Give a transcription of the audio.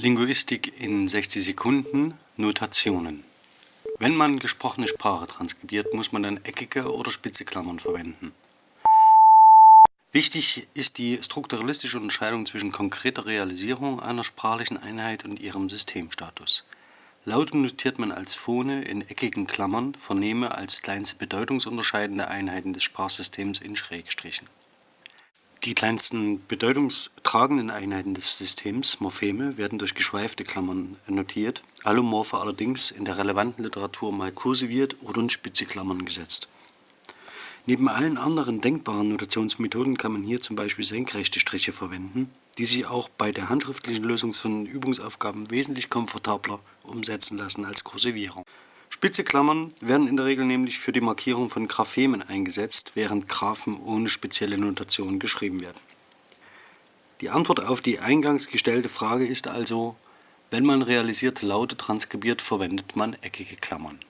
Linguistik in 60 Sekunden Notationen Wenn man gesprochene Sprache transkribiert, muss man dann eckige oder spitze Klammern verwenden. Wichtig ist die strukturalistische Unterscheidung zwischen konkreter Realisierung einer sprachlichen Einheit und ihrem Systemstatus. Laute notiert man als Phone in eckigen Klammern, Vernehme als kleinste bedeutungsunterscheidende Einheiten des Sprachsystems in Schrägstrichen die kleinsten bedeutungstragenden Einheiten des Systems, Morpheme, werden durch geschweifte Klammern notiert, Allomorphe allerdings in der relevanten Literatur mal kursiviert oder in spitze Klammern gesetzt. Neben allen anderen denkbaren Notationsmethoden kann man hier zum Beispiel senkrechte Striche verwenden, die sich auch bei der handschriftlichen Lösung von Übungsaufgaben wesentlich komfortabler umsetzen lassen als Kursivierung. Spitze Klammern werden in der Regel nämlich für die Markierung von Graphemen eingesetzt, während Graphen ohne spezielle Notation geschrieben werden. Die Antwort auf die eingangs gestellte Frage ist also, wenn man realisierte Laute transkribiert, verwendet man eckige Klammern